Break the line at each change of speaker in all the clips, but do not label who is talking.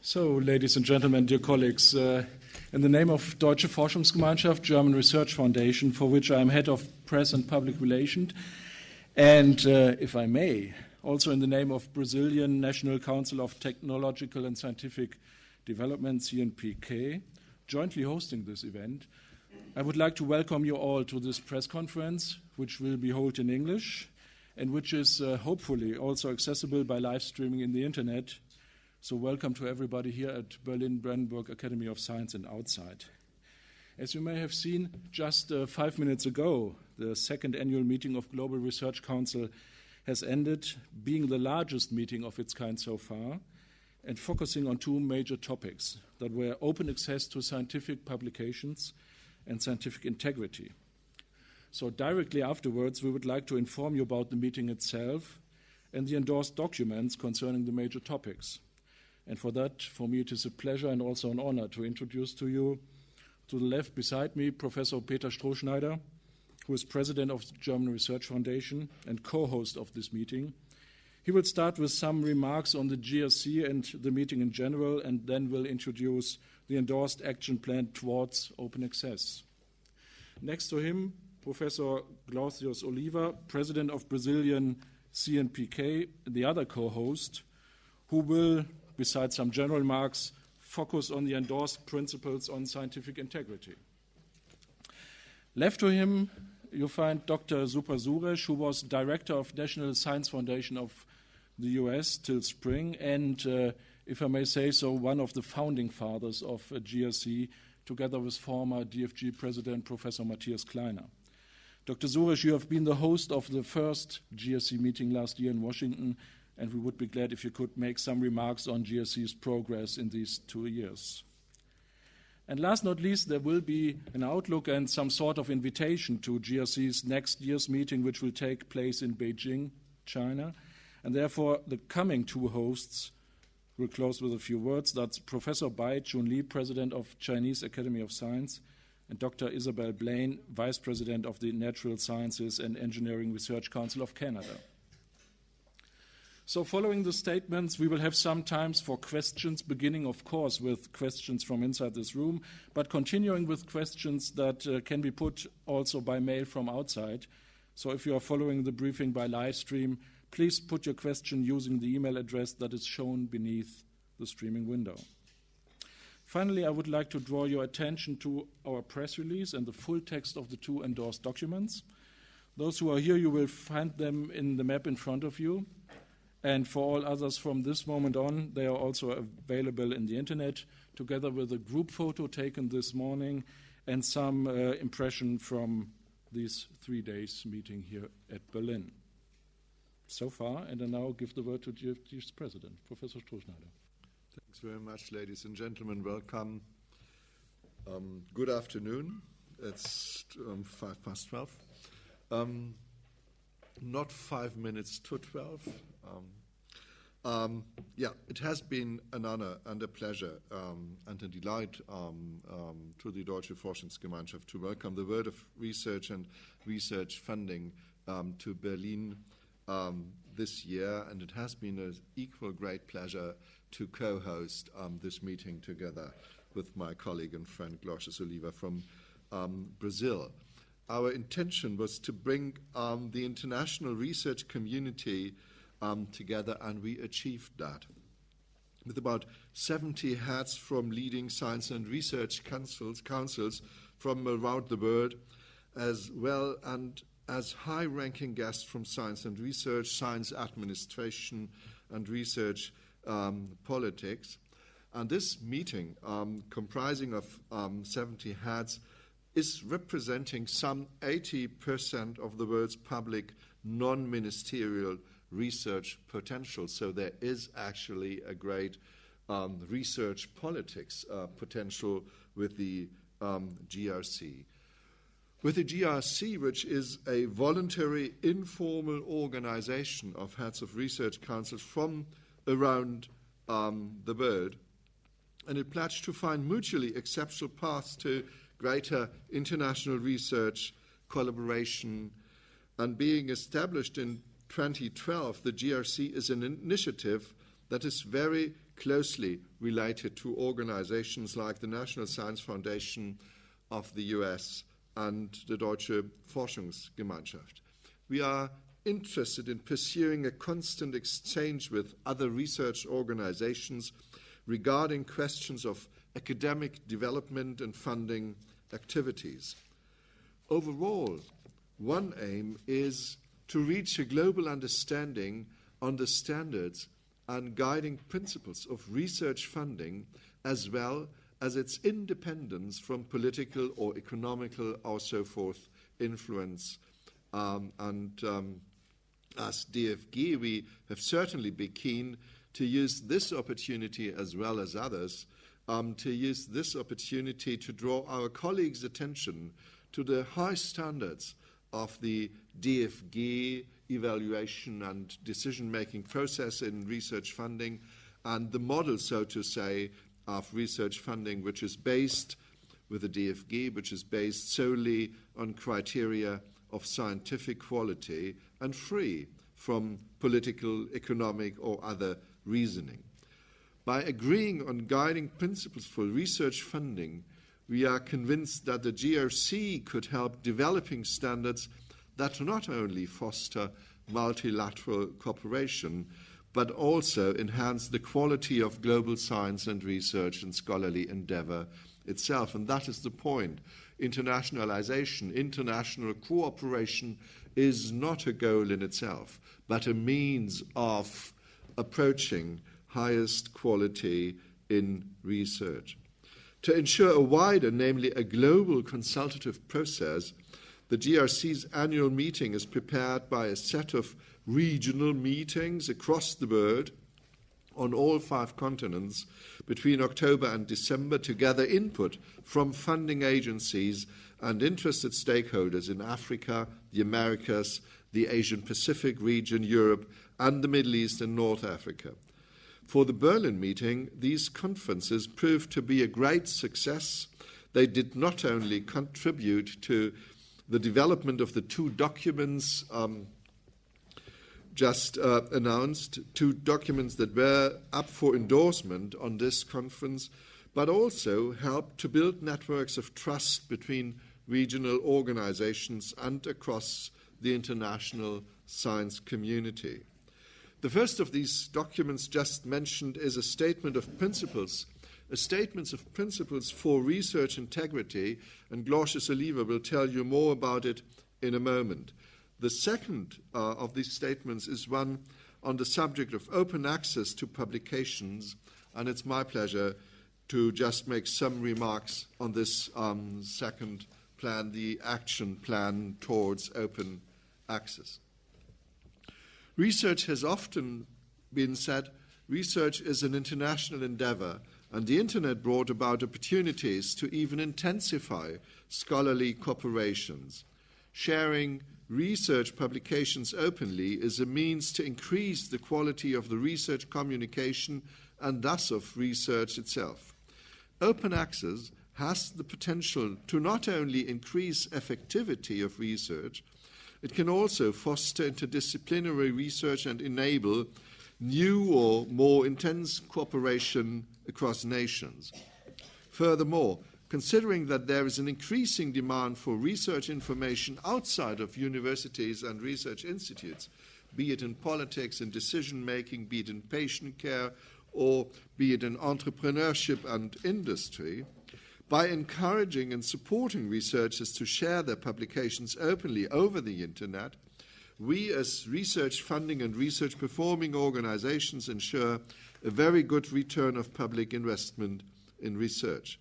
So, ladies and gentlemen, dear colleagues, uh, in the name of Deutsche Forschungsgemeinschaft, German Research Foundation, for which I am head of press and public relations, and uh, if I may, also in the name of Brazilian National Council of Technological and Scientific Development, CNPq, jointly hosting this event, I would like to welcome you all to this press conference, which will be held in English and which is uh, hopefully also accessible by live streaming in the internet. So, welcome to everybody here at Berlin Brandenburg Academy of Science and outside. As you may have seen just uh, five minutes ago, the second annual meeting of Global Research Council has ended, being the largest meeting of its kind so far, and focusing on two major topics that were open access to scientific publications and scientific integrity. So, directly afterwards, we would like to inform you about the meeting itself and the endorsed documents concerning the major topics. And for that, for me, it is a pleasure and also an honor to introduce to you, to the left beside me, Professor Peter Strohschneider, who is president of the German Research Foundation and co host of this meeting. He will start with some remarks on the GRC and the meeting in general, and then will introduce the endorsed action plan towards open access. Next to him, Professor Glaucius Oliva, president of Brazilian CNPq, the other co host, who will, besides some general remarks, focus on the endorsed principles on scientific integrity. Left to him, you find Dr. Subra Suresh, who was director of National Science Foundation of the US till spring, and, uh, if I may say so, one of the founding fathers of uh, GRC, together with former DFG president Professor Matthias Kleiner. Dr. Suresh, you have been the host of the first GSC meeting last year in Washington, and we would be glad if you could make some remarks on GSC's progress in these two years. And last not least, there will be an outlook and some sort of invitation to GRC's next year's meeting, which will take place in Beijing, China. And therefore, the coming two hosts will close with a few words. That's Professor Bai Chun Li, President of Chinese Academy of Science, and Dr. Isabelle Blain, Vice President of the Natural Sciences and Engineering Research Council of Canada. So, following the statements, we will have some times for questions, beginning, of course, with questions from inside this room, but continuing with questions that uh, can be put also by mail from outside. So, if you are following the briefing by live stream, please put your question using the email address that is shown beneath the streaming window. Finally, I would like to draw your attention to our press release and the full text of the two endorsed documents. Those who are here, you will find them in the map in front of you. And for all others from this moment on, they are also available in the internet, together with a group photo taken this morning and some uh, impression from these three days meeting here at Berlin. So far, and I now give the word to DFG's president, Professor Strohschneider.
Thanks very much, ladies and gentlemen. Welcome. Um, good afternoon. It's um, five past 12. Um, not five minutes to 12. Um, um, yeah, it has been an honor and a pleasure um, and a delight to the Deutsche Forschungsgemeinschaft to welcome the World of Research and Research Funding to Berlin this year, and it has been an equal great pleasure to co host um, this meeting together with my colleague and friend Glaucius Oliva from um, Brazil. Our intention was to bring um, the international research community um, together, and we achieved that. With about 70 heads from leading science and research councils, councils from around the world, as well and as high ranking guests from science and research, science administration, and research um, politics. And this meeting, um, comprising of um, 70 heads, is representing some 80% of the world's public non ministerial research potential. So there is actually a great um, research politics uh, potential with the um, GRC. With the GRC, which is a voluntary, informal organization of heads of research councils from around um, the bird. And it pledged to find mutually acceptable paths to greater international research collaboration. And being established in 2012, the GRC is an initiative that is very closely related to organizations like the National Science Foundation of the US and the Deutsche Forschungsgemeinschaft. We are interested in pursuing a constant exchange with other research organizations regarding questions of academic development and funding activities. Overall, one aim is to reach a global understanding on the standards and guiding principles of research funding as well as its independence from political or economical or so forth influence. Um, and um, as DFG, we have certainly been keen to use this opportunity as well as others um, to use this opportunity to draw our colleagues' attention to the high standards of the DFG evaluation and decision making process in research funding and the model, so to say, of research funding, which is based with the DFG, which is based solely on criteria of scientific quality and free from political, economic, or other reasoning. By agreeing on guiding principles for research funding, we are convinced that the GRC could help developing standards that not only foster multilateral cooperation, but also enhance the quality of global science and research and scholarly endeavor itself. And that is the point. Internationalization, international cooperation is not a goal in itself, but a means of approaching highest quality in research. To ensure a wider, namely a global consultative process, the GRC's annual meeting is prepared by a set of regional meetings across the world on all five continents between October and December to gather input from funding agencies and interested stakeholders in Africa, the Americas, the Asian Pacific region, Europe, and the Middle East and North Africa. For the Berlin meeting, these conferences proved to be a great success. They did not only contribute to the development of the two documents um, just uh, announced, two documents that were up for endorsement on this conference, but also helped to build networks of trust between regional organizations and across the international science community. The first of these documents just mentioned is a statement of principles, a statement of principles for research integrity, and Glaucius Oliva will tell you more about it in a moment. The second uh, of these statements is one on the subject of open access to publications, and it's my pleasure to just make some remarks on this um, second plan, the action plan towards open access. Research has often been said research is an international endeavor, and the Internet brought about opportunities to even intensify scholarly cooperations. Sharing research publications openly is a means to increase the quality of the research communication and thus of research itself. Open access has the potential to not only increase effectivity of research, it can also foster interdisciplinary research and enable new or more intense cooperation across nations. Furthermore, considering that there is an increasing demand for research information outside of universities and research institutes, be it in politics and decision making, be it in patient care, or be it in entrepreneurship and industry, by encouraging and supporting researchers to share their publications openly over the internet, we as research funding and research performing organizations ensure a very good return of public investment in research.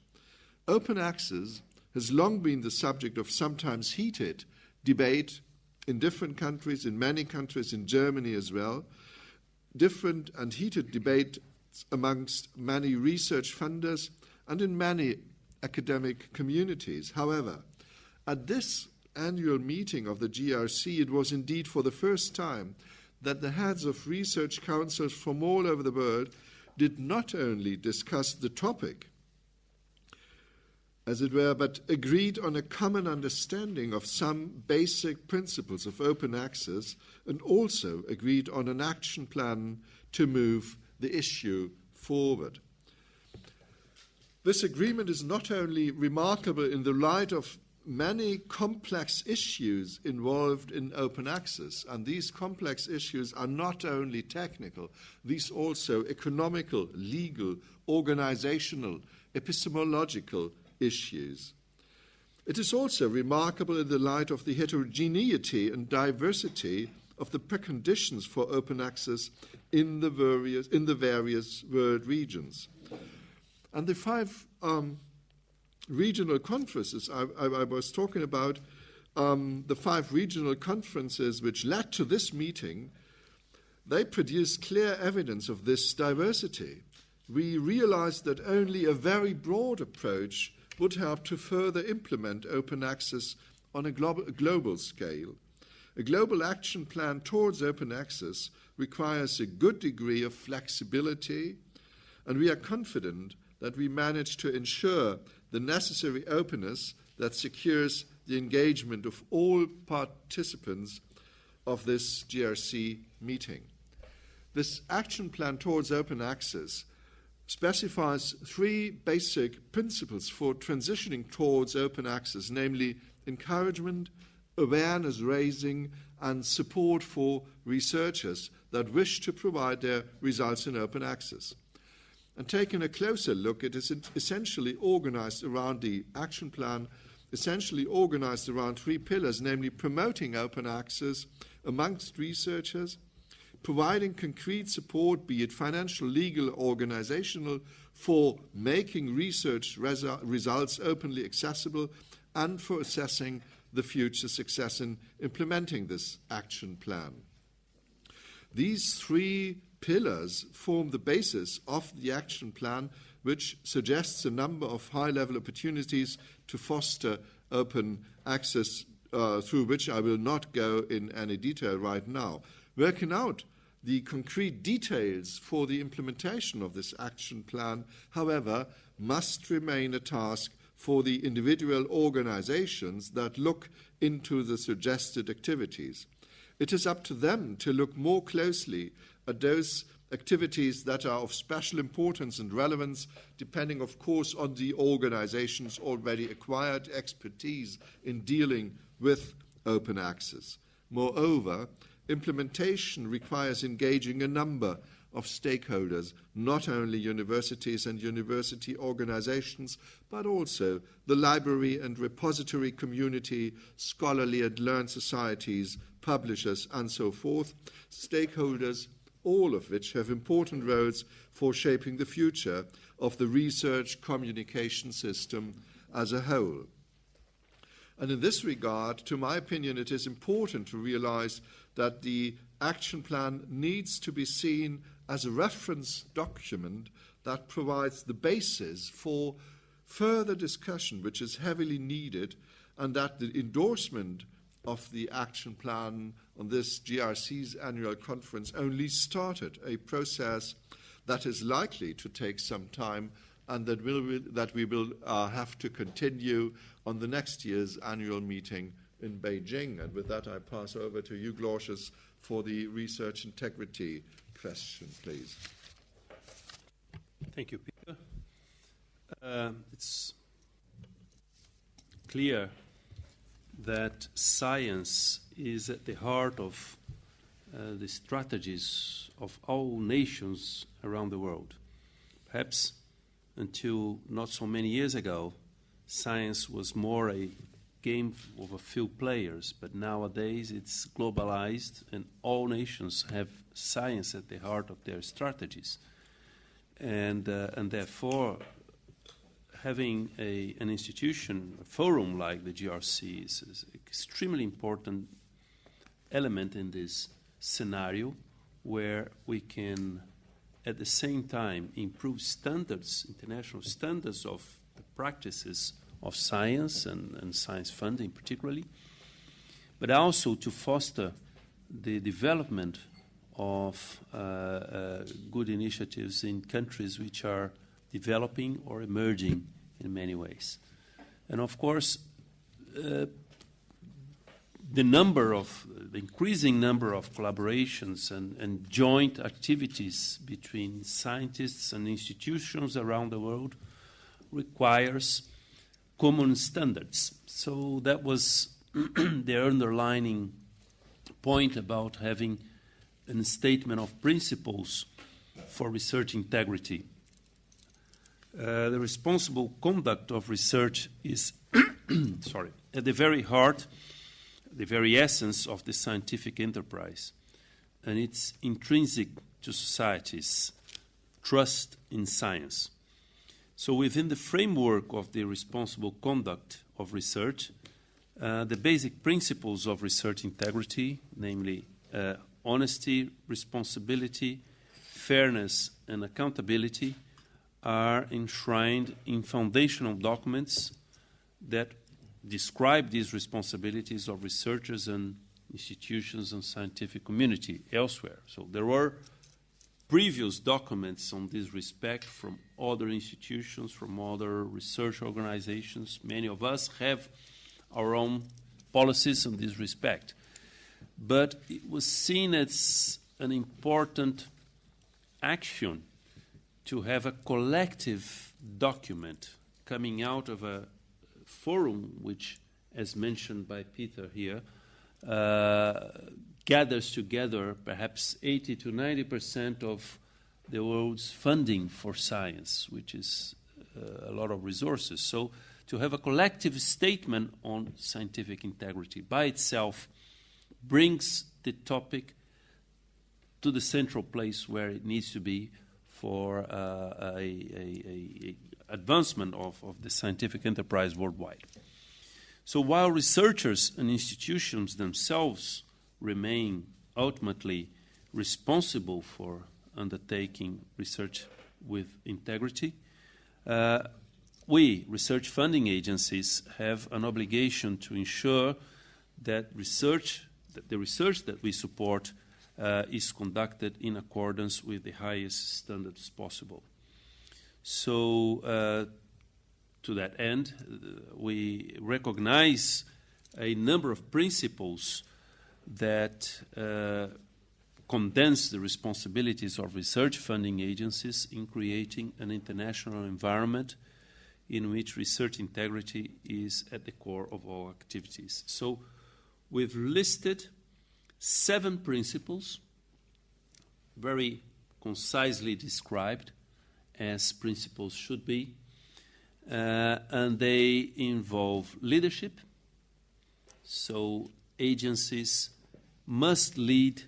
Open access has long been the subject of sometimes heated debate in different countries, in many countries, in Germany as well. Different and heated debate amongst many research funders and in many academic communities. However, at this annual meeting of the GRC, it was indeed for the first time that the heads of research councils from all over the world did not only discuss the topic, as it were, but agreed on a common understanding of some basic principles of open access and also agreed on an action plan to move the issue forward. This agreement is not only remarkable in the light of many complex issues involved in open access, and these complex issues are not only technical, these also economical, legal, organizational, epistemological issues. It is also remarkable in the light of the heterogeneity and diversity of the preconditions for open access in the various, in the various world regions. And the five um, regional conferences I, I, I, was talking about, um, the five regional conferences which led to this meeting, they produced clear evidence of this diversity. We realized that only a very broad approach would help to further implement open access on a global, global scale. A global action plan towards open access requires a good degree of flexibility, and we are confident that we manage to ensure the necessary openness that secures the engagement of all participants of this GRC meeting. This action plan towards open access specifies three basic principles for transitioning towards open access, namely encouragement, awareness raising, and support for researchers that wish to provide their results in open access. And taking a closer look, it is essentially organized around the action plan, essentially organized around three pillars, namely promoting open access amongst researchers, providing concrete support, be it financial, legal, organizational, for making research resu- results openly accessible and for assessing the future success in implementing this action plan. These three pillars form the basis of the action plan, which suggests a number of high level opportunities to foster open access, uh, through which I will not go in any detail right now. Working out the concrete details for the implementation of this action plan, however, must remain a task for the individual organizations that look into the suggested activities. It is up to them to look more closely at those activities that are of special importance and relevance, depending, of course, on the organization's already acquired expertise in dealing with open access. Moreover, Implementation requires engaging a number of stakeholders, not only universities and university organizations, but also the library and repository community, scholarly and learned societies, publishers, and so forth, stakeholders, all of which have important roles for shaping the future of the research communication system as a whole. And in this regard, to my opinion, it is important to realize that the action plan needs to be seen as a reference document that provides the basis for further discussion, which is heavily needed, and that the endorsement of the action plan on this GRC's annual conference only started a process that is likely to take some time and that, will, that we will uh, have to continue on the next year's annual meeting in Beijing. And with that, I pass over to you, Glaucius, for the research integrity question, please.
Thank you, Peter. Uh, it's clear that science is at the heart of uh, the strategies of all nations around the world. Perhaps until not so many years ago, science was more a game of a few players, but nowadays it's globalized and all nations have science at the heart of their strategies. And, uh, and therefore, having a, an institution, a forum like the GRC is, is an extremely important element in this scenario where we can at the same time improve standards, international standards of the practices of science and, and science funding particularly, but also to foster the development of uh, uh, good initiatives in countries which are developing or emerging in many ways. And of course, uh, the number of the increasing number of collaborations and, and joint activities between scientists and institutions around the world requires common standards. So that was the underlining point about having a statement of principles for research integrity. Uh, the responsible conduct of research is, sorry, at the very heart, the very essence of the scientific enterprise, and it's intrinsic to society's trust in science. So, within the framework of the responsible conduct of research, uh, the basic principles of research integrity, namely uh, honesty, responsibility, fairness, and accountability, are enshrined in foundational documents that describe these responsibilities of researchers and institutions and scientific community elsewhere. So there were previous documents on this respect from other institutions, from other research organizations. Many of us have our own policies in this respect. But it was seen as an important action to have a collective document coming out of a forum which, as mentioned by Peter here, uh, gathers together perhaps 80 to 90 percent of the world's funding for science, which is uh, a lot of resources. So, to have a collective statement on scientific integrity by itself brings the topic to the central place where it needs to be for uh, a, a, a, advancement of, of the scientific enterprise worldwide. So while researchers and institutions themselves remain ultimately responsible for undertaking research with integrity, uh, we, research funding agencies, have an obligation to ensure that research, that the research that we support uh, is conducted in accordance with the highest standards possible. So, uh, to that end, uh, we recognize a number of principles that uh, condense the responsibilities of research funding agencies in creating an international environment in which research integrity is at the core of all activities. So, we've listed seven principles, very concisely described as principles should be, uh, and they involve leadership. So, agencies must lead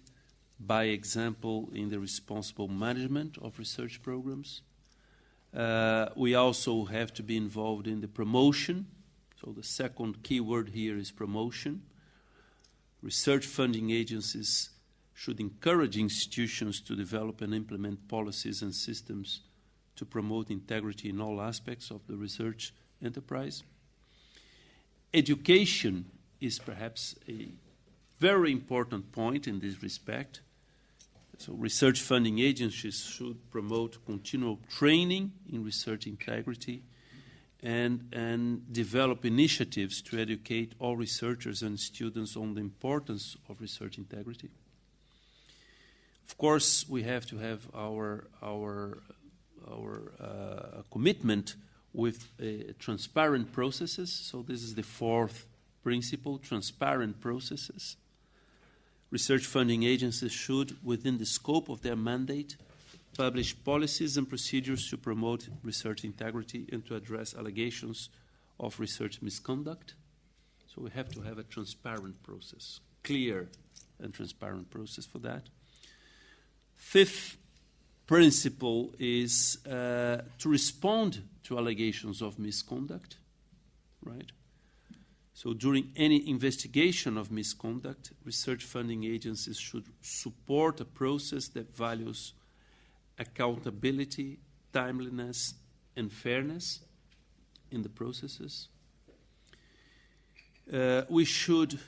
by example in the responsible management of research programs. Uh, we also have to be involved in the promotion. So, the second key word here is promotion research funding agencies should encourage institutions to develop and implement policies and systems to promote integrity in all aspects of the research enterprise. Education is perhaps a very important point in this respect. So, research funding agencies should promote continual training in research integrity and, and develop initiatives to educate all researchers and students on the importance of research integrity. Of course, we have to have our, our, our uh, commitment with uh, transparent processes. So, this is the fourth principle transparent processes. Research funding agencies should, within the scope of their mandate, publish policies and procedures to promote research integrity and to address allegations of research misconduct. So we have to have a transparent process, clear and transparent process for that. Fifth principle is uh, to respond to allegations of misconduct, right? So during any investigation of misconduct, research funding agencies should support a process that values accountability, timeliness, and fairness in the processes. Uh, we should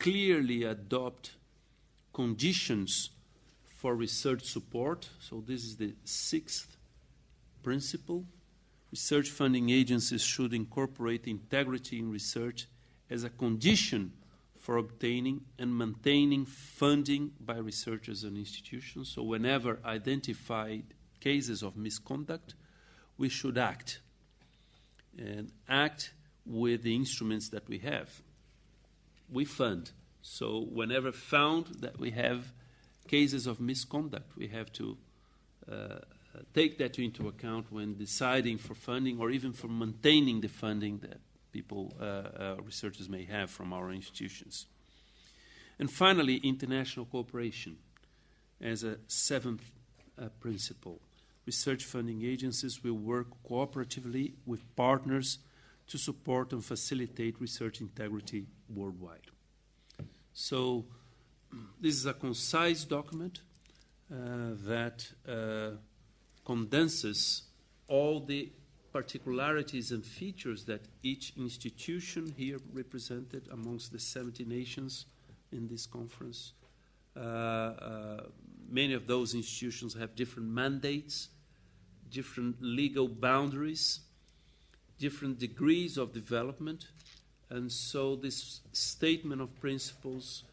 clearly adopt conditions for research support. So, this is the sixth principle. Research funding agencies should incorporate integrity in research as a condition for obtaining and maintaining funding by researchers and institutions. So, whenever identified cases of misconduct, we should act and act with the instruments that we have. We fund. So, whenever found that we have cases of misconduct, we have to uh, take that into account when deciding for funding or even for maintaining the funding that people, uh, uh, researchers may have from our institutions. And finally, international cooperation as a seventh uh, principle. Research funding agencies will work cooperatively with partners to support and facilitate research integrity worldwide. So, this is a concise document uh, that uh, condenses all the particularities and features that each institution here represented amongst the 70 nations in this conference. Uh, uh, many of those institutions have different mandates, different legal boundaries, different degrees of development, and so this statement of principles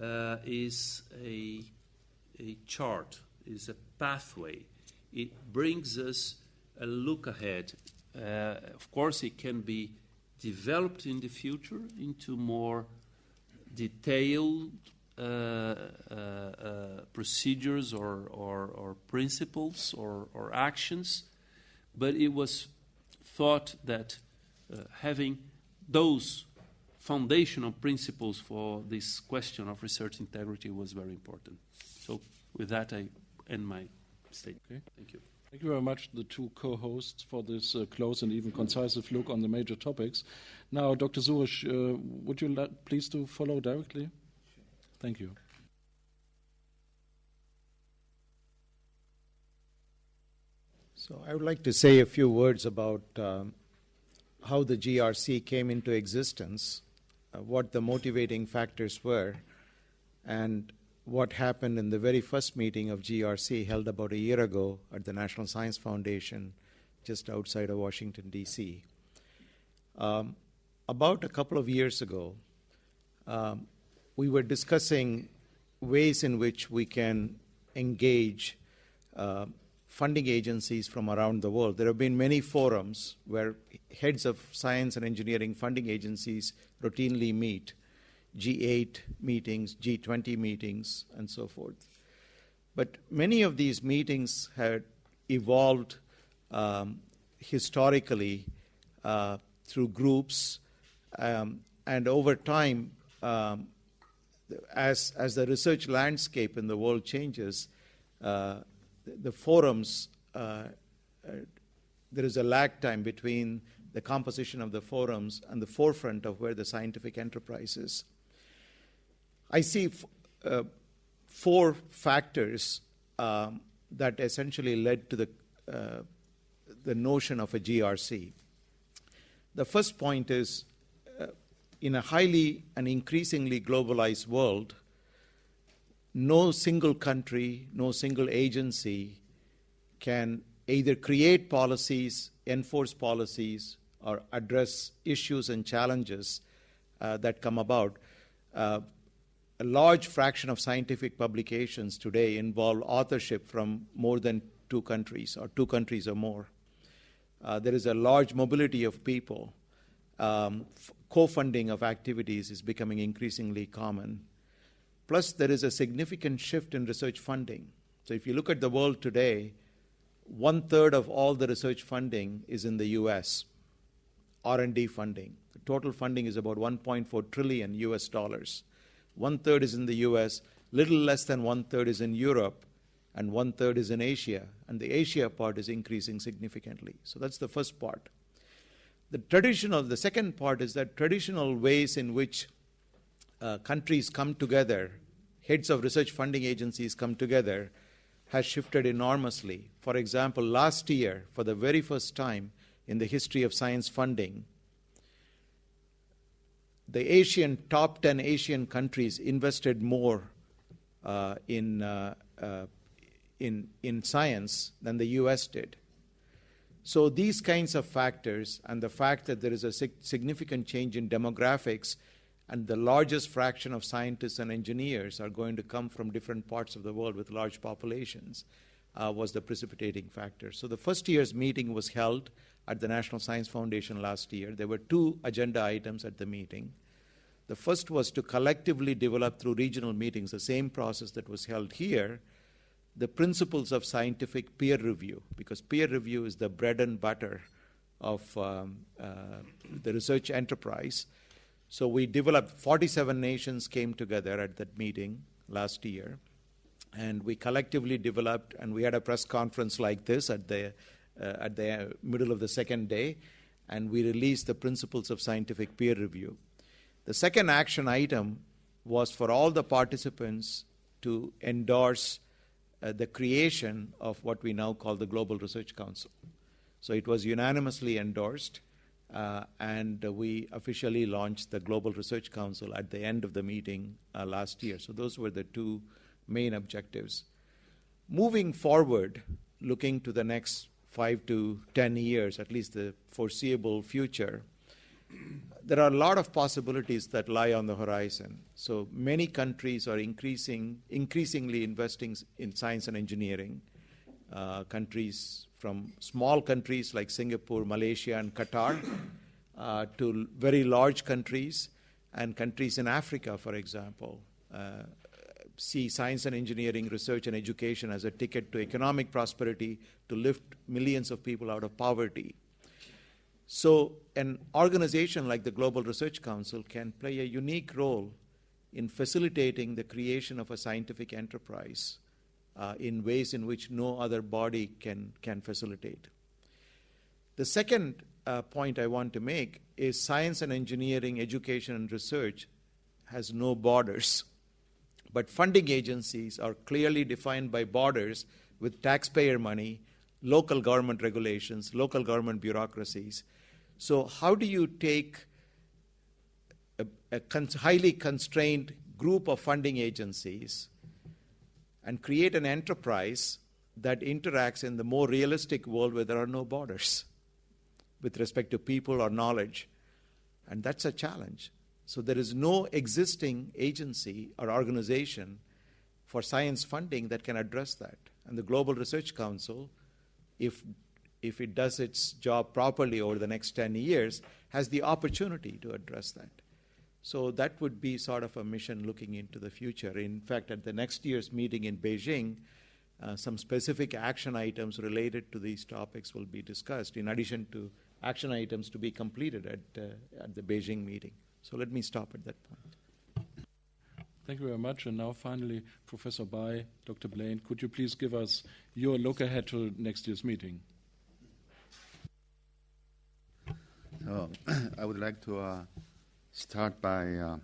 uh, is a, a chart, is a pathway. It brings us a look ahead. Uh, of course, it can be developed in the future into more detailed uh, uh, procedures or, principles or, actions, but it was thought that having those foundational principles for this question of research integrity was very important. So, with that, I end my statement. Okay. Thank you.
Thank you very much, the two co-hosts, for this uh, close and even concise look on the major topics. Now, Dr. Suresh, uh, would you like, please to follow directly? Thank you.
So I would like to say a few words about um, how the GRC came into existence, uh, what the motivating factors were, and what happened in the very first meeting of GRC held about a year ago at the National Science Foundation just outside of Washington, D.C. Um, about a couple of years ago, um, we were discussing ways in which we can engage uh, funding agencies from around the world. There have been many forums where heads of science and engineering funding agencies routinely meet G8 meetings, G20 meetings, and so forth. But many of these meetings had evolved um, historically uh, through groups, um, and over time, um, as, as the research landscape in the world changes, uh, the, forums, uh, uh, there is a lag time between the composition of the forums and the forefront of where the scientific enterprise is. I see uh, four factors um, that essentially led to the, uh, the notion of a GRC. The first point is uh, in a highly and increasingly globalized world, no single country, no single agency can either create policies, enforce policies, or address issues and challenges uh, that come about. A large fraction of scientific publications today involve authorship from more than two countries or two countries or more. Uh, there is a large mobility of people. Um, co funding of activities is becoming increasingly common. Plus, there is a significant shift in research funding. So, if you look at the world today, one third of all the research funding is in the U.S. R&D funding. The total funding is about 1.4 trillion U.S. dollars. One third is in the US, little less than one third is in Europe, and one third is in Asia. And the Asia part is increasing significantly. So that's the first part. The traditional, the second part is that traditional ways in which uh, countries come together, heads of research funding agencies come together, has shifted enormously. For example, last year, for the very first time in the history of science funding, the Asian top 10 Asian countries invested more uh, in, uh, uh, in, in science than the US did. So, these kinds of factors and the fact that there is a sig- significant change in demographics and the largest fraction of scientists and engineers are going to come from different parts of the world with large populations, uh, was the precipitating factor. So the first year's meeting was held at the National Science Foundation last year. There were two agenda items at the meeting. The first was to collectively develop through regional meetings, the same process that was held here, the principles of scientific peer review, because peer review is the bread and butter of um, uh, the research enterprise. So we developed 47 nations came together at that meeting last year, and we collectively developed, and we had a press conference like this at the uh, at the middle of the second day, and we released the principles of scientific peer review. The second action item was for all the participants to endorse uh, the creation of what we now call the Global Research Council. So it was unanimously endorsed, uh, and we officially launched the Global Research Council at the end of the meeting uh, last year. So those were the two main objectives. Moving forward, looking to the next five to ten years, at least the foreseeable future, there are a lot of possibilities that lie on the horizon. So many countries are increasing, increasingly investing in science and engineering. Uh, countries from small countries like Singapore, Malaysia, and Qatar, uh, to very large countries, and countries in Africa, for example, uh, see science and engineering, research and education as a ticket to economic prosperity to lift millions of people out of poverty. So, an organization like the Global Research Council can play a unique role in facilitating the creation of a scientific enterprise uh, in ways in which no other body can, can facilitate. The second uh, point I want to make is science and engineering, education and research has no borders. But funding agencies are clearly defined by borders with taxpayer money, local government regulations, local government bureaucracies, so, how do you take a, a con- highly constrained group of funding agencies and create an enterprise that interacts in the more realistic world where there are no borders with respect to people or knowledge? And that's a challenge. So, there is no existing agency or organization for science funding that can address that. And the Global Research Council, if if it does its job properly over the next 10 years, has the opportunity to address that. So that would be sort of a mission looking into the future. In fact, at the next year's meeting in Beijing, uh, some specific action items related to these topics will be discussed, in addition to action items to be completed at, uh, at the Beijing meeting. So let me stop at that point.
Thank you very much. And now, finally, Professor Bai, Dr. Blain, could you please give us your look ahead to next year's meeting?
So I would like to uh, start by uh,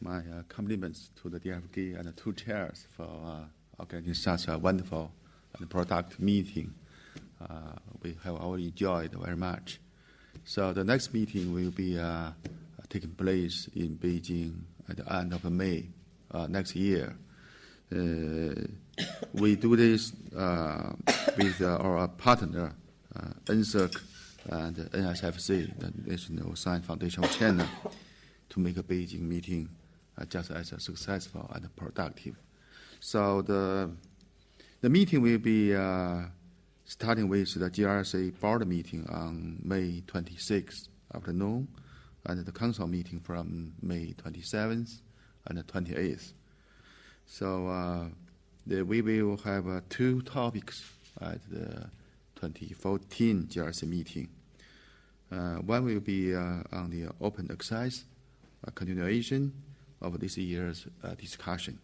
my uh, compliments to the DFG and the two chairs for uh, organizing such a wonderful and productive meeting. Uh, we have all enjoyed very much. So the next meeting will be uh, taking place in Beijing at the end of May next year. we do this with our partner, NSERC and NSFC, the National Science Foundation of China, to make a Beijing meeting uh, just as successful and productive. So the the meeting will be uh, starting with the GRC board meeting on May 26th afternoon, and the council meeting from May 27th and 28th. So uh, the, we will have uh, two topics at the 2014 GRC meeting. Uh, one will be uh, on the open access uh, continuation of this year's discussion.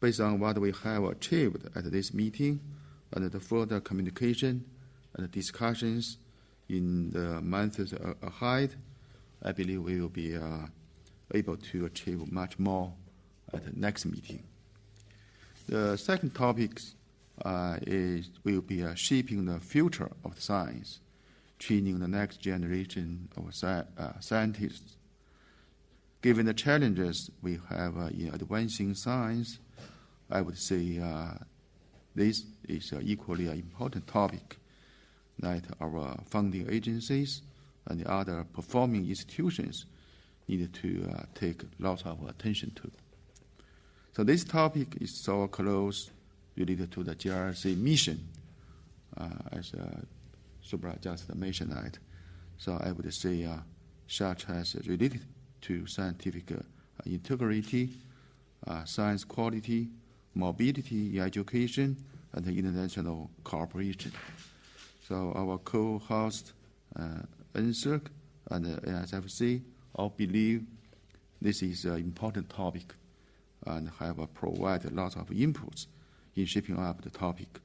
Based on what we have achieved at this meeting and the further communication and discussions in the months ahead, I believe we will be able to achieve much more at the next meeting. The second topic uh, is will be uh, shaping the future of science, training the next generation of uh, scientists. Given the challenges we have in advancing science, I would say this is equally an important topic that our funding agencies and the other performing institutions need to take lots of attention to. So this topic is so close related to the GRC mission, uh, as uh, Subra just mentioned that. So I would say uh, such as related to scientific integrity, science quality, mobility education, and international cooperation. So our co-host, NSERC and NSFC all believe this is an important topic and have provided a lot of inputs in shaping up the topic.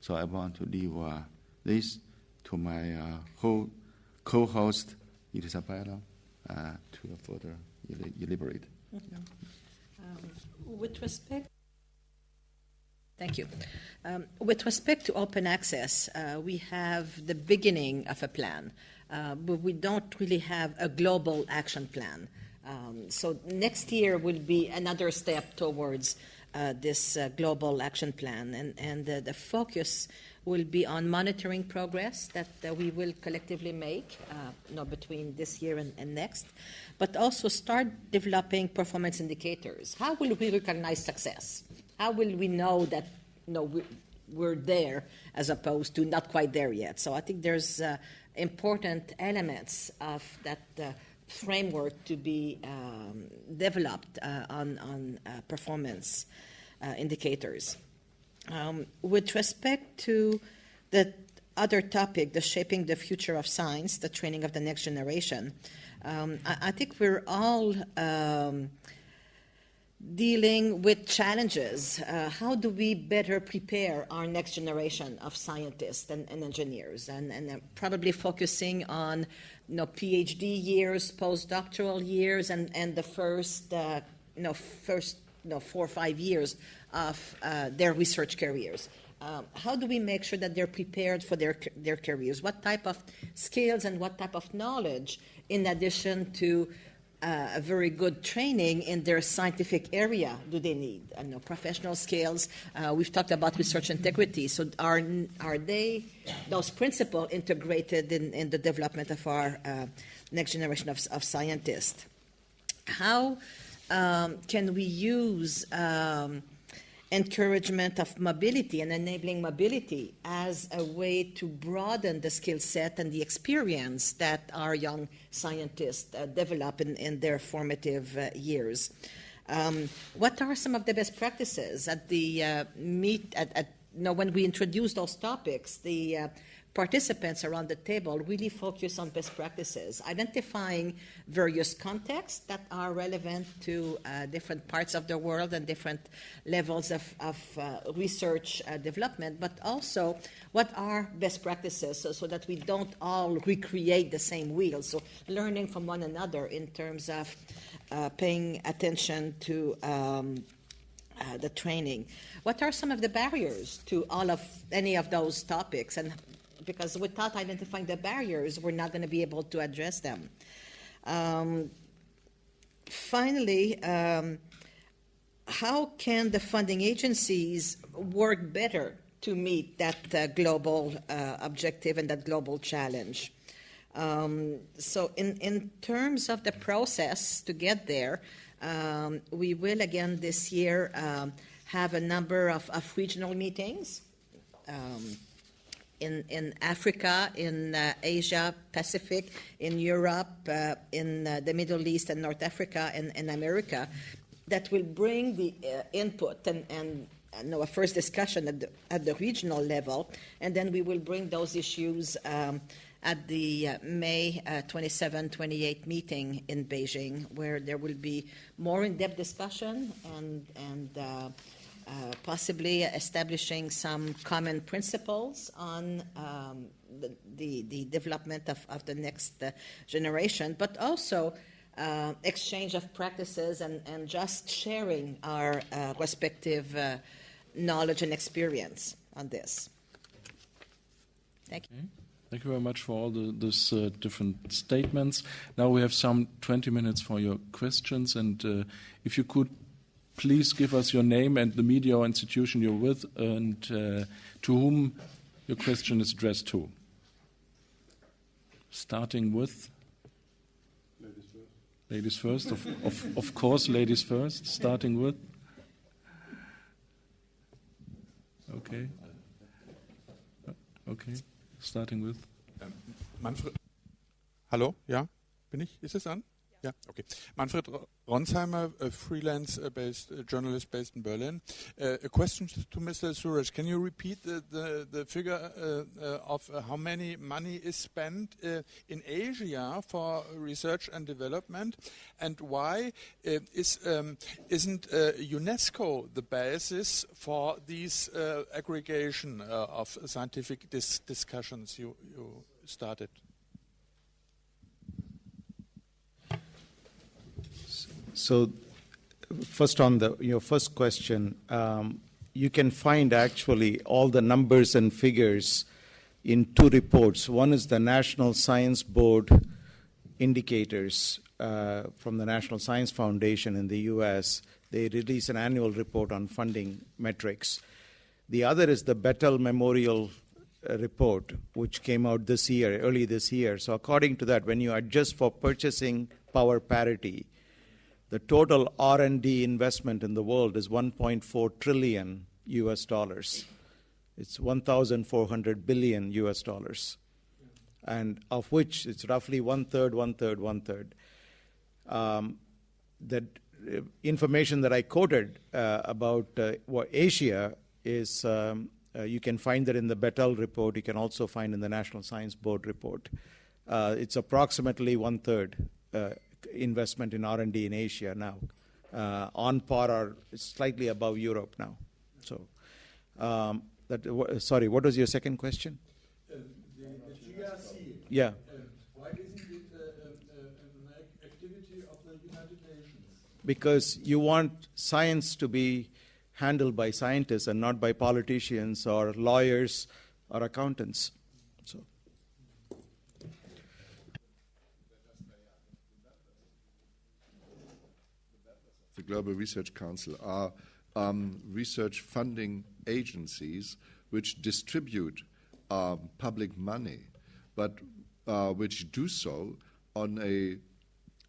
So I want to leave uh, this to my uh, whole co-host, Isabelle, uh, to further el- elaborate.
With respect, thank you. Um, with respect to open access, uh, we have the beginning of a plan, uh, but we don't really have a global action plan. Um, so next year will be another step towards uh, this uh, global action plan, and and uh, the focus will be on monitoring progress that uh, we will collectively make, uh, you know, between this year and, and next, but also start developing performance indicators. How will we recognize success? How will we know that you know, we, we're there as opposed to not quite there yet? So I think there's important elements of that framework to be um, developed uh, on, on uh, performance uh, indicators. Um, with respect to the other topic, the shaping the future of science, the training of the next generation, um, I, I, think we're all um, dealing with challenges. Uh, how do we better prepare our next generation of scientists and, and engineers? And, and probably focusing on you know, PhD years, postdoctoral years, and, and the first, uh, you know, first you know, four or five years of uh, their research careers. Um, how do we make sure that they're prepared for their, their careers? What type of skills and what type of knowledge, in addition to uh, a very good training in their scientific area do they need? I know professional skills. Uh, we've talked about research integrity. So are are they those principles integrated in, in the development of our uh, next generation of, of scientists? How um, can we use um, encouragement of mobility and enabling mobility as a way to broaden the skill set and the experience that our young scientists uh, develop in, in, their formative uh, years. Um, what are some of the best practices at the uh, meet at, at you know, when we introduce those topics? The uh, participants around the table really focus on best practices, identifying various contexts that are relevant to uh, different parts of the world and different levels of, of uh, research uh, development, but also what are best practices so, so, that we don't all recreate the same wheel. So, learning from one another in terms of uh, paying attention to. Um, uh, the training. What are some of the barriers to all of any of those topics, and because without identifying the barriers, we're not going to be able to address them. Um, finally, um, how can the funding agencies work better to meet that uh, global uh, objective and that global challenge? Um, so, in, in terms of the process to get there, um, we will again this year um, have a number of, of regional meetings. In, in Africa, in uh, Asia Pacific, in Europe, uh, in uh, the Middle East and North Africa, and, and America, that will bring the uh, input and, and no, a first discussion at the, at the regional level, and then we will bring those issues um, at the uh, May uh, 27 28 meeting in Beijing, where there will be more in depth discussion and, and uh, possibly establishing some common principles on um, the, the, the, development of, of the next uh, generation, but also uh, exchange of practices and, and just sharing our uh, respective uh, knowledge and experience on this. Thank you.
Thank you very much for all the this, uh, different statements. Now we have some 20 minutes for your questions, and uh, if you could please give us your name and the media or institution you're with and uh, to whom your question is addressed to. Starting with. Ladies first, of, of, of course, ladies first, starting with. Okay. Okay, starting with.
Manfred. Hallo, ja, bin ich? Ist es an? Ja, okay. Manfred Ronzheimer, a freelance-based uh, journalist based in Berlin. Uh, a question to Mr. Suresh. Can you repeat the, the, the figure uh, uh of uh, how many money is spent uh, in Asia for research and development, and why is, um, isn't UNESCO the basis for these aggregation of scientific dis discussions you, you started?
So, first on the your first question, um, you can find actually all the numbers and figures in two reports. One is the National Science Board indicators uh, from the National Science Foundation in the U.S. They release an annual report on funding metrics. The other is the Battelle Memorial uh, report, which came out this year, early this year. So, according to that, when you adjust for purchasing power parity, the total R&D investment in the world is 1.4 trillion US dollars. It's 1,400 billion US dollars, and of which it's roughly one third, one third, one third. Um, the uh, information that I quoted uh, about uh, Asia is um, uh, you can find that in the Battelle report. You can also find in the National Science Board report. Uh, it's approximately one third uh, investment in R&D in Asia now, uh, on par or slightly above Europe now. So, um, that, w- sorry, what was your second question?
Uh, the, the GRC.
Yeah. Uh,
why isn't it uh, uh, an activity of the United Nations?
Because you want science to be handled by scientists and not by politicians or lawyers or accountants. So.
The Global Research Council are um, research funding agencies which distribute um, public money, but uh, which do so on a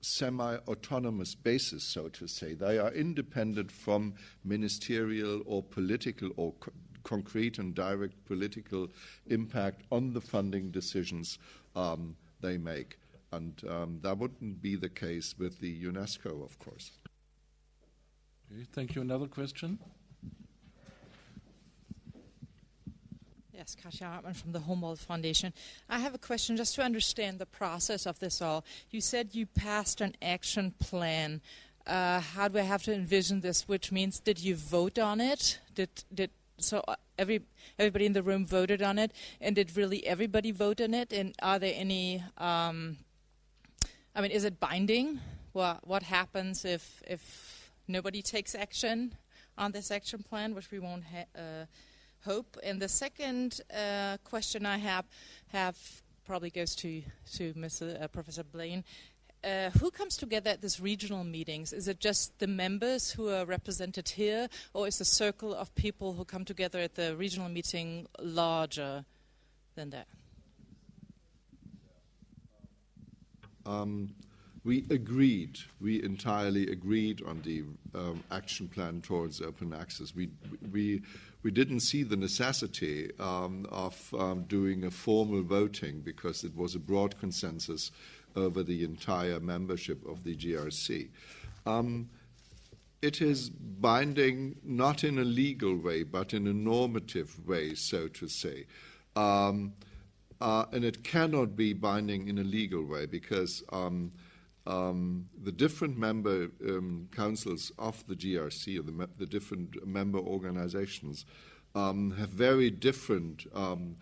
semi autonomous basis, so to say. They are independent from ministerial or political or co- concrete and direct political impact on the funding decisions um, they make. And um, that wouldn't be the case with the UNESCO, of course.
Okay, thank you. Another question?
Yes, Kasia Hartmann from the Humboldt Foundation. I have a question just to understand the process of this all. You said you passed an action plan. Uh, how do I have to envision this? Which means, did you vote on it? Did did so? Uh, every everybody in the room voted on it, and did really everybody vote on it? And are there any? Um, I mean, is it binding? What what happens if if nobody takes action on this action plan, which we won't uh, hope. And the second uh, question I have have probably goes to to Mr. Uh, Professor Blain. Uh, who comes together at these regional meetings? Is it just the members who are represented here, or is the circle of people who come together at the regional meeting larger than that?
Um, we agreed, we entirely agreed on the um, action plan towards open access. We, we, we didn't see the necessity um, of um, doing a formal voting because it was a broad consensus over the entire membership of the GRC. Um, it is binding not in a legal way, but in a normative way, so to say. Um, uh, and it cannot be binding in a legal way because um, the different member um, councils of the GRC, or the, the different member organizations, um, have very different um,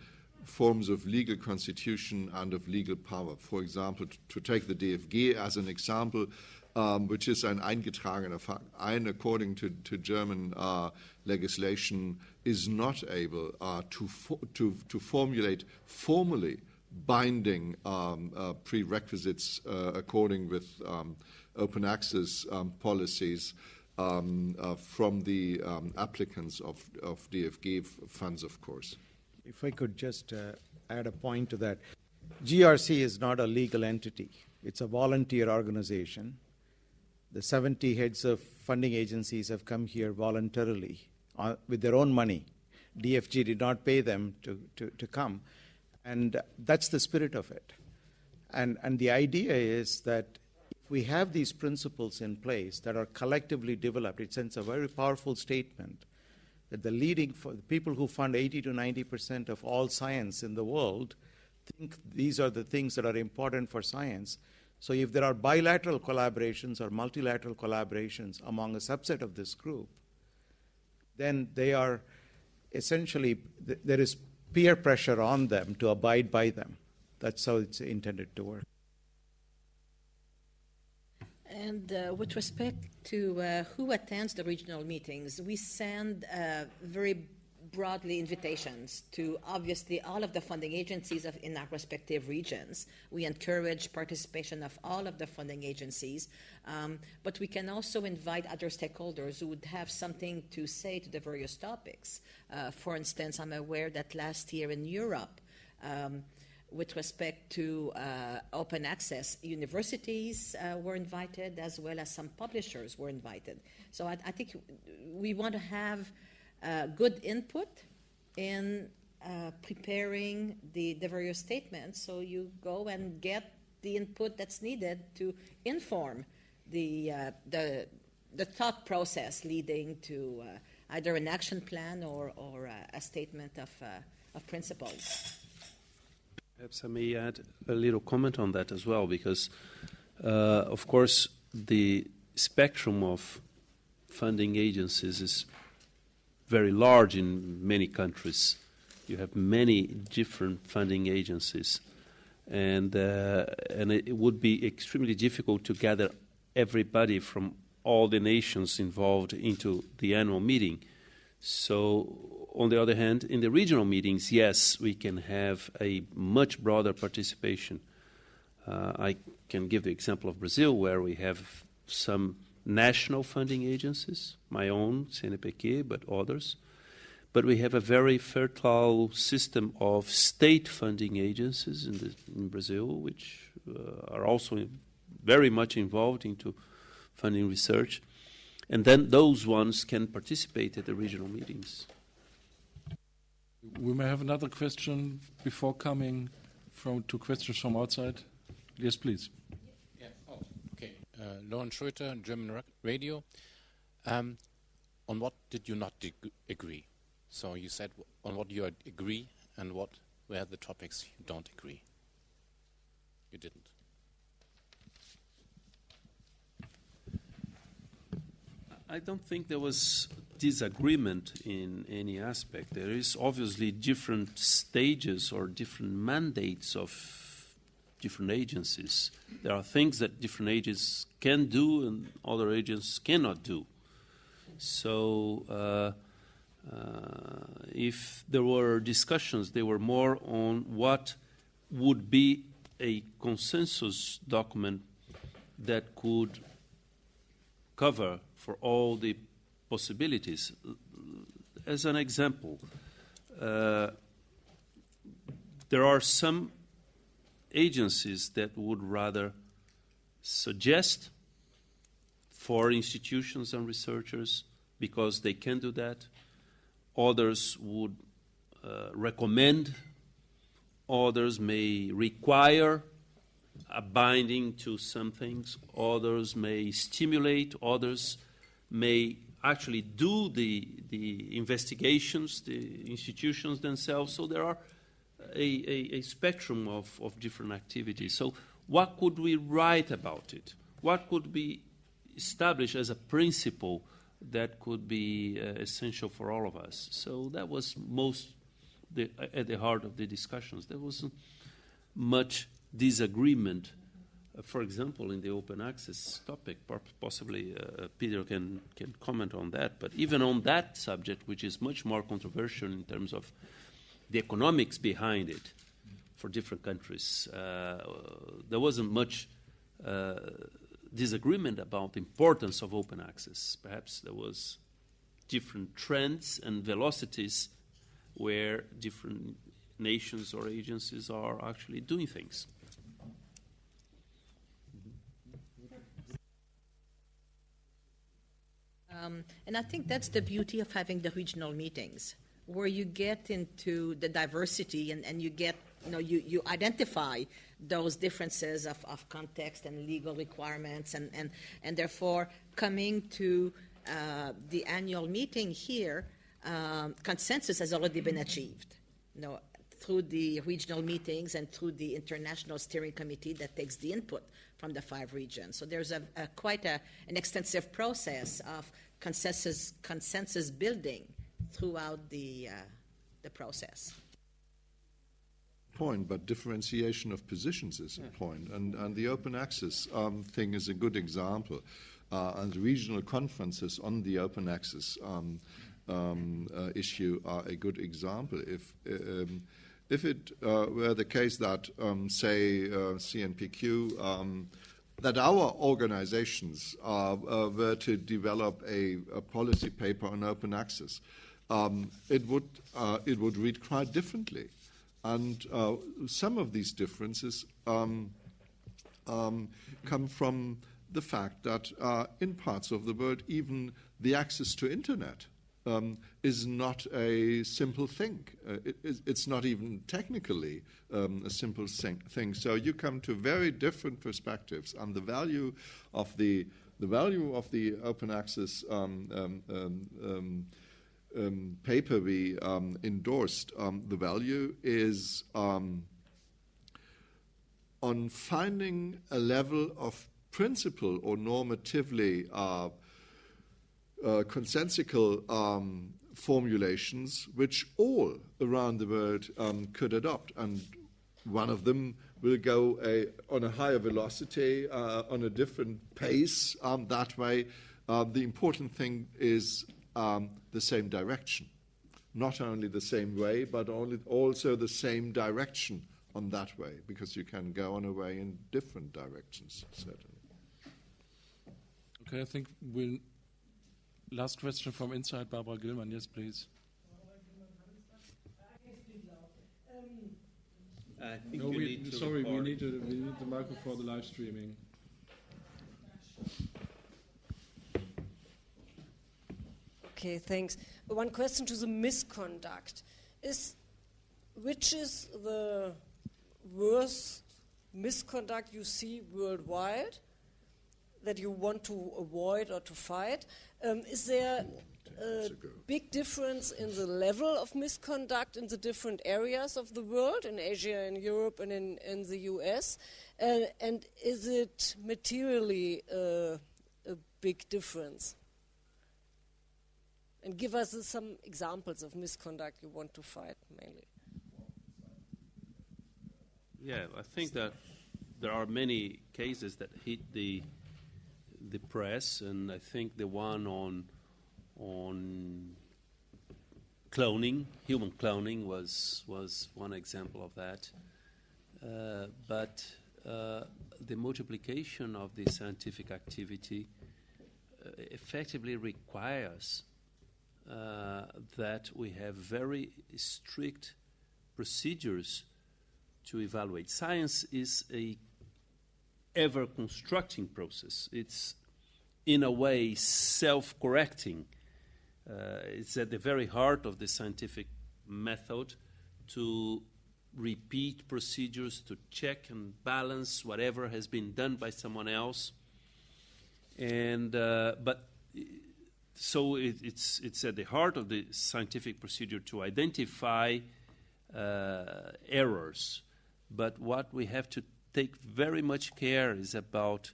forms of legal constitution and of legal power. For example, to take the DFG as an example, um, which is an eingetragener Verein, according to, to German uh, legislation, is not able uh, to, fo- to, to formulate formally binding um, uh, prerequisites uh, according with um, open access um, policies um, uh, from the um, applicants of, of DFG funds, of course.
If I could just uh, add a point to that. GRC is not a legal entity. It's a volunteer organization the 70 heads of funding agencies have come here voluntarily uh, with their own money. DFG did not pay them to, to, to come. And that's the spirit of it. And, and the idea is that if we have these principles in place that are collectively developed, it sends a very powerful statement that the leading for the people who fund 80 to 90 percent of all science in the world think these are the things that are important for science. So if there are bilateral collaborations or multilateral collaborations among a subset of this group, then they are essentially there is peer pressure on them to abide by them. That's how it's intended to work.
And uh, with respect to uh, who attends the regional meetings, we send uh, very broadly invitations to obviously all of the funding agencies of, in our respective regions. We encourage participation of all of the funding agencies, um, but we can also invite other stakeholders who would have something to say to the various topics. Uh, for instance, I'm aware that last year in Europe, um, with respect to uh, open access, universities uh, were invited as well as some publishers were invited. So I, I think we want to have uh, good input in uh, preparing the, the various statements so you go and get the input that's needed to inform the, uh, the, the thought process leading to uh, either an action plan or, or a statement of, of principles.
Perhaps I may add a little comment on that as well, because, uh, of course, the spectrum of funding agencies is very large in many countries. You have many different funding agencies, and uh, and it would be extremely difficult to gather everybody from all the nations involved into the annual meeting. So on the other hand, in the regional meetings, yes, we can have a much broader participation. Uh, I can give the example of Brazil, where we have some national funding agencies, my own, CNPq, but others. But we have a very fertile system of state funding agencies in, the, in Brazil, which uh, are also very much involved into funding research. And then those ones can participate at the regional meetings.
We may have another question before coming from to questions from outside. Yes, please.
Uh, Lauren Schröter, German Radio. Um, on what did you not agree? So you said on what you agree and what were the topics you don't agree. You didn't.
I don't think there was disagreement in any aspect. There is obviously different stages or different mandates of different agencies. There are things that different agencies can do and other agencies cannot do. So, uh, uh, if there were discussions, they were more on what would be a consensus document that could cover for all the possibilities. As an example, uh, there are some agencies that would rather suggest for institutions and researchers because they can do that. Others would uh, recommend. Others may require a binding to some things. Others may stimulate. Others may actually do the, the investigations, the institutions themselves. So there are a, a, a, spectrum of, of different activities. So, what could we write about it? What could be established as a principle that could be uh, essential for all of us? So, that was most the, at the heart of the discussions. There wasn't much disagreement uh, for example, in the open access topic, possibly uh, Peter can, can comment on that, but even on that subject, which is much more controversial in terms of the economics behind it for different countries, uh, there wasn't much uh, disagreement about the importance of open access. Perhaps there was different trends and velocities where different nations or agencies are actually doing things.
Um, and I think that's the beauty of having the regional meetings, where you get into the diversity and, and you get, you know, you, you identify those differences of, of context and legal requirements, and, and, and therefore coming to uh, the annual meeting here, um, consensus has already been achieved. You know, through the regional meetings and through the international steering committee that takes the input from the five regions. So there's a, a quite a, an extensive process of consensus, consensus building throughout the, uh, the process.
Point, but differentiation of positions is a point. And, and the open access um, thing is a good example. Uh, and the regional conferences on the open access um, um, uh, issue are a good example. If um, if it uh, were the case that, um, say, uh, CNPq, um, that our organizations uh, uh, were to develop a, a, policy paper on open access, um, it would uh, it would read quite differently, and uh, some of these differences um, um, come from the fact that in parts of the world, even the access to internet um, is not a simple thing. Uh, it, it's not even technically um, a simple thing. So you come to very different perspectives on the value of the the value of the open access um, um, um, um paper we endorsed. the value is on finding a level of principle or normatively uh, uh, consensual um, formulations which all around the world um, could adopt. And one of them will go a, on a higher velocity, uh, on a different pace. Um, that way, uh, the important thing is um, the same direction. Not only the same way, but only, also the same direction on that way, because you can go on a way in different directions, certainly.
Okay, I think we'll Last question from inside, Barbara Gillmann. Yes, please. no, we, sorry, we need, to, we need the microphone for the live streaming.
Okay, thanks. One question to the misconduct is which is the worst misconduct you see worldwide that you want to avoid or to fight? Um, is there a big difference in the level of misconduct in the different areas of the world, in Asia, in Europe, and in, in the US? Uh, and is it materially uh, a big difference? And give us uh, some examples of misconduct you want to fight mainly.
Yeah, I think that there are many cases that hit the the press, and I think the one on on cloning, human cloning, was was one example of that. Uh, but uh, the multiplication of the scientific activity uh, effectively requires that we have very strict procedures to evaluate. Science is a ever constructing process. It's in a way self correcting. Uh, it's at the very heart of the scientific method to repeat procedures to check and balance whatever has been done by someone else. And uh, but so it, it's it's at the heart of the scientific procedure to identify uh, errors. But what we have to take very much care is about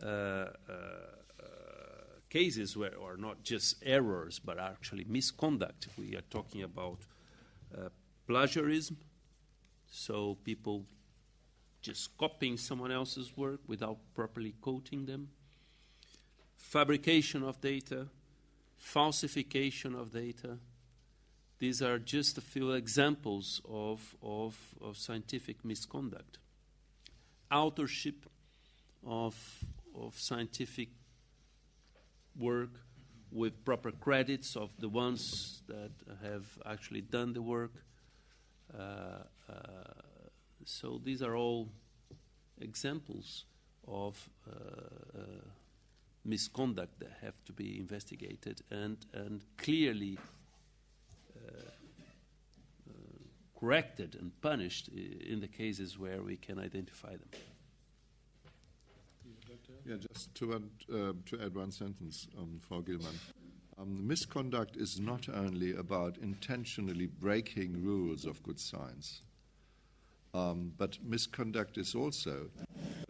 uh, uh, cases where are not just errors but actually misconduct. We are talking about uh, plagiarism, so people just copying someone else's work without properly quoting them, fabrication of data, falsification of data. These are just a few examples of, of, of scientific misconduct. Authorship of, of scientific work with proper credits of the ones that have actually done the work. Uh, uh, so these are all examples of uh, uh misconduct that have to be investigated and, and clearly uh, uh, corrected and punished in the cases where we can identify them.
Yeah, just to add, uh, to add one sentence, um, Frau Gillmann. Um, misconduct is not only about intentionally breaking rules of good science, um, but misconduct is also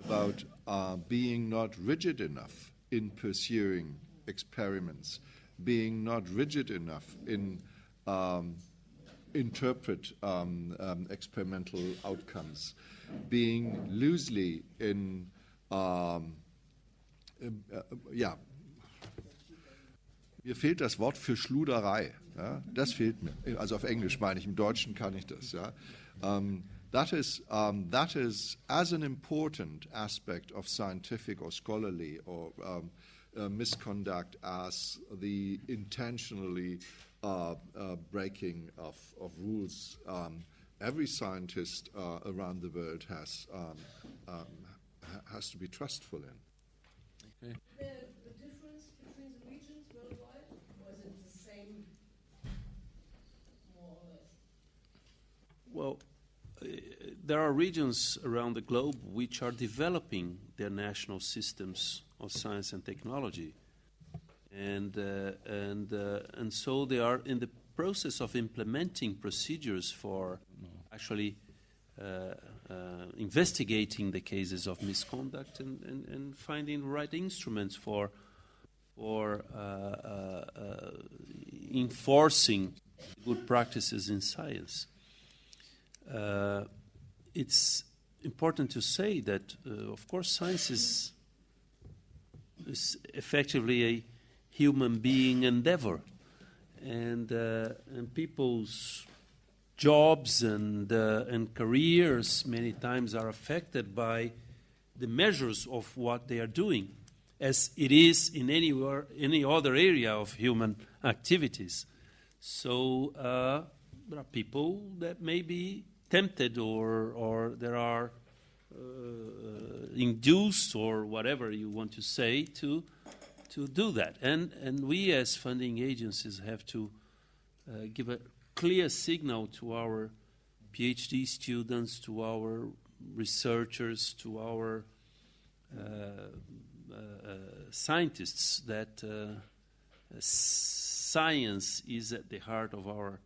about uh, being not rigid enough in pursuing experiments, being not rigid enough in um, interpret um, um, experimental outcomes, being loosely in äh, ja, mir fehlt das Wort für Schluderei. Ja, das fehlt mir. Also auf Englisch meine ich, im Deutschen kann ich das. Ja. That is um, that is as an important aspect of scientific or scholarly or um, uh, misconduct as the intentionally uh, uh, breaking of, of rules. Um, every scientist uh, around the world has um, um, has to be trustful in.
Okay. The, the difference between the regions worldwide was it the same, more or less?
Well there are regions around the globe which are developing their national systems of science and technology. And, uh, and, uh, and so they are in the process of implementing procedures for actually uh, uh investigating the cases of misconduct and, and, and finding the right instruments for, for uh, uh, enforcing good practices in science. Uh, it's important to say that, uh, of course, science is, is effectively a human being endeavor. And, uh, and people's jobs and, and careers many times are affected by the measures of what they are doing, as it is in any, any other area of human activities. So uh, there are people that may be tempted or, or there are uh, induced or whatever you want to say to, to do that. And, and we as funding agencies have to uh, give a clear signal to our PhD students, to our researchers, to our uh, uh, scientists that uh, science is at the heart of our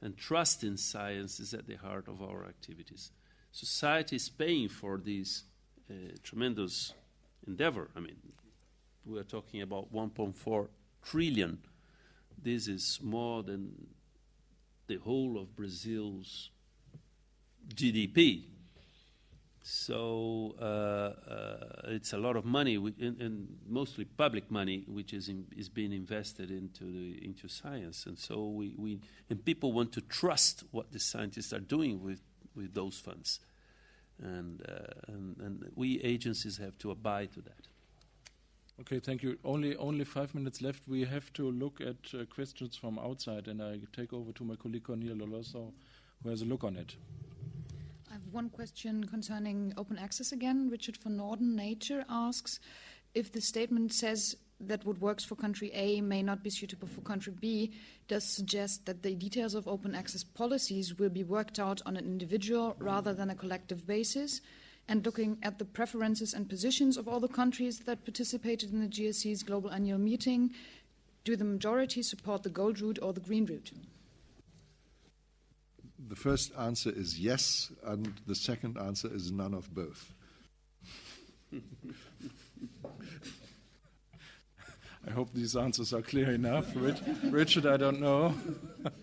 and trust in science is at the heart of our activities. Society is paying for this uh, tremendous endeavor. I mean, we are talking about 1.4 trillion. This is more than the whole of Brazil's GDP. So uh, uh, it's a lot of money, and, mostly public money, which is in, is being invested into science. And so we, we and people want to trust what the scientists are doing with with those funds, and uh, and, we agencies have to abide to that.
Okay, thank you. Only only five minutes left. We have to look at questions from outside, and I take over to my colleague Cornelia Loloso, who has a look on it.
I have one question concerning open access again. Richard Van Noorden, Nature, asks if the statement says that what works for country A may not be suitable for country B, does suggest that the details of open access policies will be worked out on an individual rather than a collective basis. And looking at the preferences and positions of all the countries that participated in the GSC's global annual meeting, do the majority support the gold route or the green route?
The first answer is yes, and the second answer is none of both.
I hope these answers are clear enough. Richard, I don't know.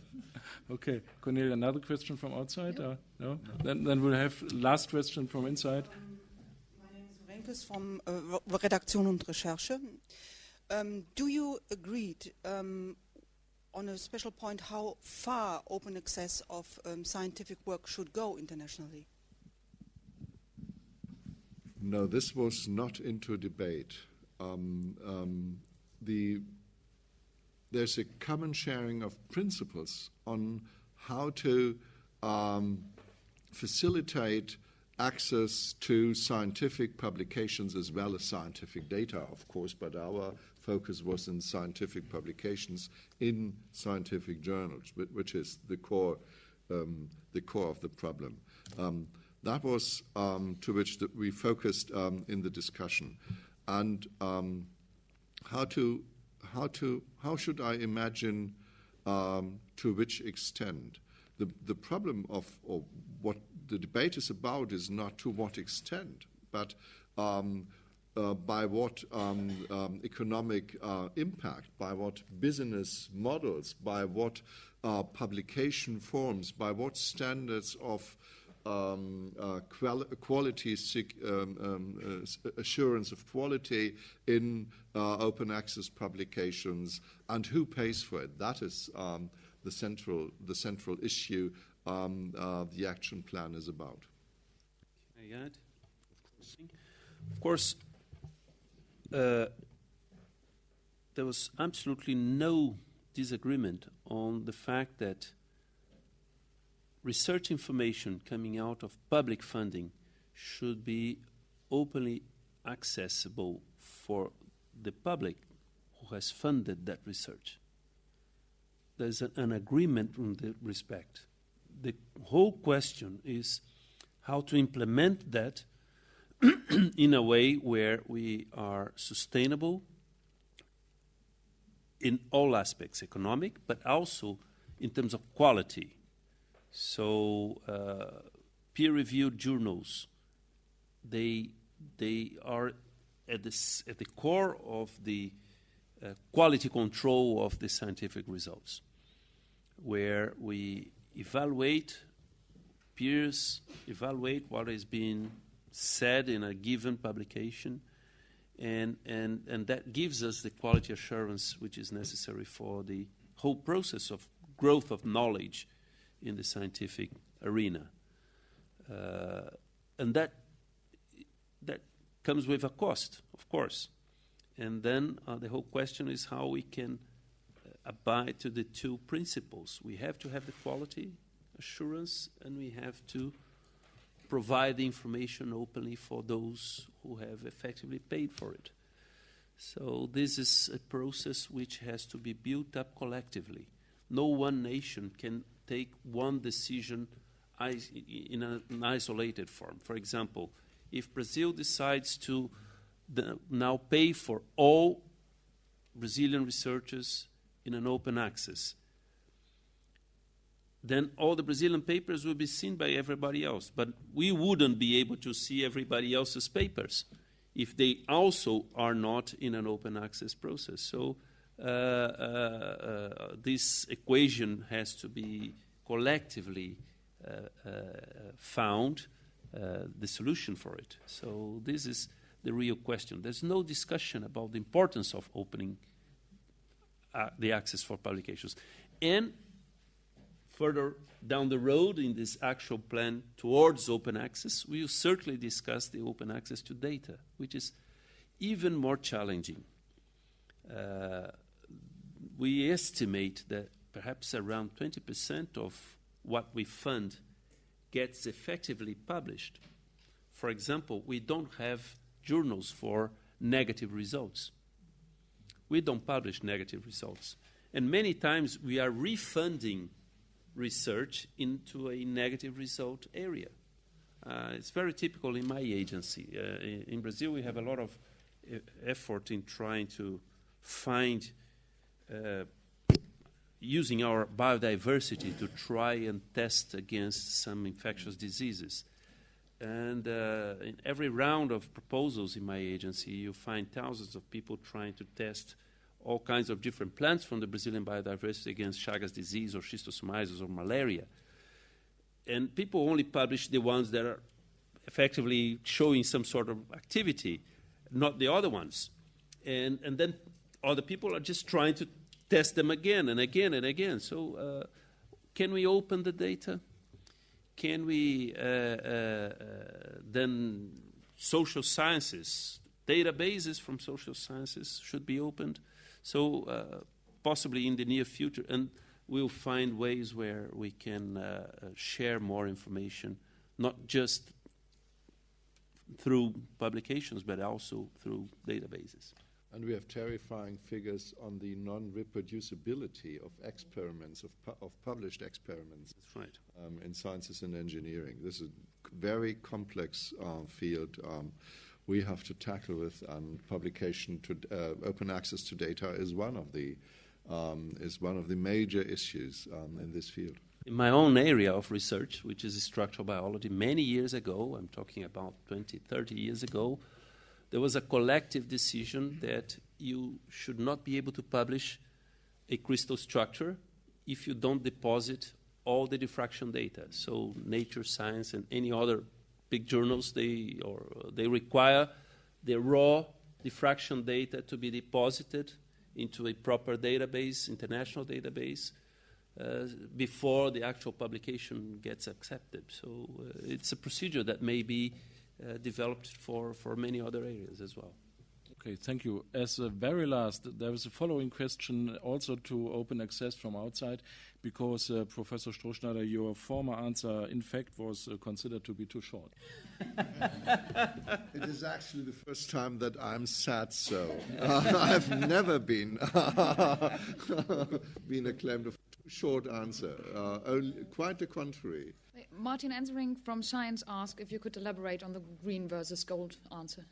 okay, Cornelia, another question from outside? Uh, no? Then, then we'll have last question from inside.
My name is Renkes from uh, Redaktion und Recherche. Um, do you agree um, on a special point how far open access of um, scientific work should go internationally?
No, this was not into debate. Um, um, the, there's a common sharing of principles on how to um, facilitate access to scientific publications as well as scientific data, of course, but our focus was in scientific publications in scientific journals, which is the core, um, the core of the problem. Um, that was um, to which the, we focused um, in the discussion, and um, how to how to how should I imagine um, to which extent the the problem of or what the debate is about is not to what extent, but uh, by what um, um, economic uh, impact, by what business models, by what uh, publication forms, by what standards of um, uh, quali- quality um, um, uh, assurance of quality in open access publications, and who pays for it. That is um, the central the central issue the action plan is about.
Of course, uh, there was absolutely no disagreement on the fact that research information coming out of public funding should be openly accessible for the public who has funded that research. There's an, an agreement in that respect. The whole question is how to implement that in a way where we are sustainable in all aspects, economic, but also in terms of quality. So uh, peer-reviewed journals, they they are at the at the core of the uh, quality control of the scientific results, where we evaluate peers, evaluate what is being said in a given publication, and, and, and that gives us the quality assurance which is necessary for the whole process of growth of knowledge in the scientific arena. Uh, and that, that comes with a cost, of course. And then uh, the whole question is how we can uh, abide to the two principles. We have to have the quality assurance, and we have to provide the information openly for those who have effectively paid for it. So this is a process which has to be built up collectively. No one nation can take one decision in an isolated form. For example, if Brazil decides to now pay for all Brazilian researchers in an open access, then all the Brazilian papers will be seen by everybody else. But we wouldn't be able to see everybody else's papers if they also are not in an open access process. So uh, uh, uh, this equation has to be collectively found the solution for it. So this is the real question. There's no discussion about the importance of opening uh, the access for publications. And further down the road in this actual plan towards open access, we will certainly discuss the open access to data, which is even more challenging. Uh, we estimate that perhaps around 20% of what we fund gets effectively published. For example, we don't have journals for negative results. We don't publish negative results. And many times we are refunding research into a negative result area. Uh, it's very typical in my agency. Uh, in, in, Brazil, we have a lot of effort in trying to find uh, using our biodiversity to try and test against some infectious diseases. And uh, in every round of proposals in my agency, you find thousands of people trying to test all kinds of different plants from the Brazilian biodiversity against Chagas disease or schistosomiasis or malaria. And people only publish the ones that are effectively showing some sort of activity, not the other ones. And, and then other people are just trying to test them again and again and again. So, uh, can we open the data? Can we uh, uh, then social sciences databases from social sciences should be opened? So uh, possibly in the near future, and we'll find ways where we can uh, share more information, not just through publications, but also through databases.
And we have terrifying figures on the non-reproducibility of experiments, of, pu- of published experiments
That's right.
um, in sciences and engineering. This is a very complex uh, field um, we have to tackle with, and publication to uh, open access to data is one of the um, is one of the major issues um, in this field.
In my own area of research, which is structural biology, many years ago, I'm talking about 20, 30 years ago, there was a collective decision that you should not be able to publish a crystal structure if you don't deposit all the diffraction data. So Nature, Science, and any other journals, they, or, they require the raw diffraction data to be deposited into a proper database, international database, uh, before the actual publication gets accepted. So uh, it's a procedure that may be uh, developed for, for many other areas as well.
Okay, thank you. As a very last, there is a following question also to open access from outside, because uh, Professor Strohschneider, your former answer, in fact, was uh, considered to be too short.
It is actually the first time that I'm sad so. Uh, I've never been been acclaimed a short answer. Uh, only, quite the contrary.
Martin Enserink from Science asked if you could elaborate on the green versus gold answer.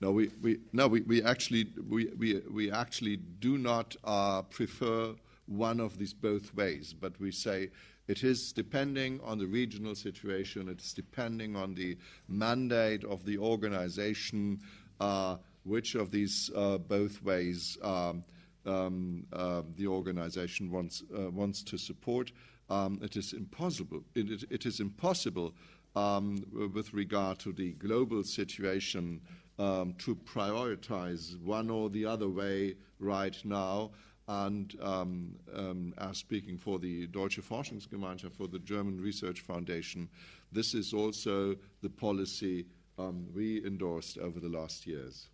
No, we, we, no, we, we actually we, we, we actually do not uh, prefer one of these both ways, but we say it is depending on the regional situation, it is depending on the mandate of the organization, uh, which of these uh, both ways um, um, uh, the organization wants, uh, wants to support. Um, it is impossible. It, it, it is impossible um, with regard to the global situation um, to prioritize one or the other way right now. And um, um, as speaking for the Deutsche Forschungsgemeinschaft, for the German Research Foundation, this is also the policy um, we endorsed over the last years.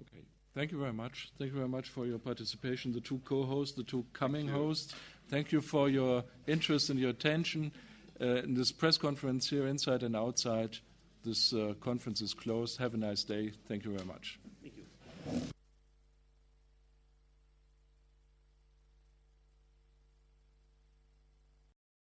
Okay. Thank you very much. Thank you very much for your participation, the two co-hosts, the two coming hosts. Thank you for your interest and your attention uh, in this press conference here, inside and outside this uh, conference is closed. Have a nice day. Thank you very much. Thank you.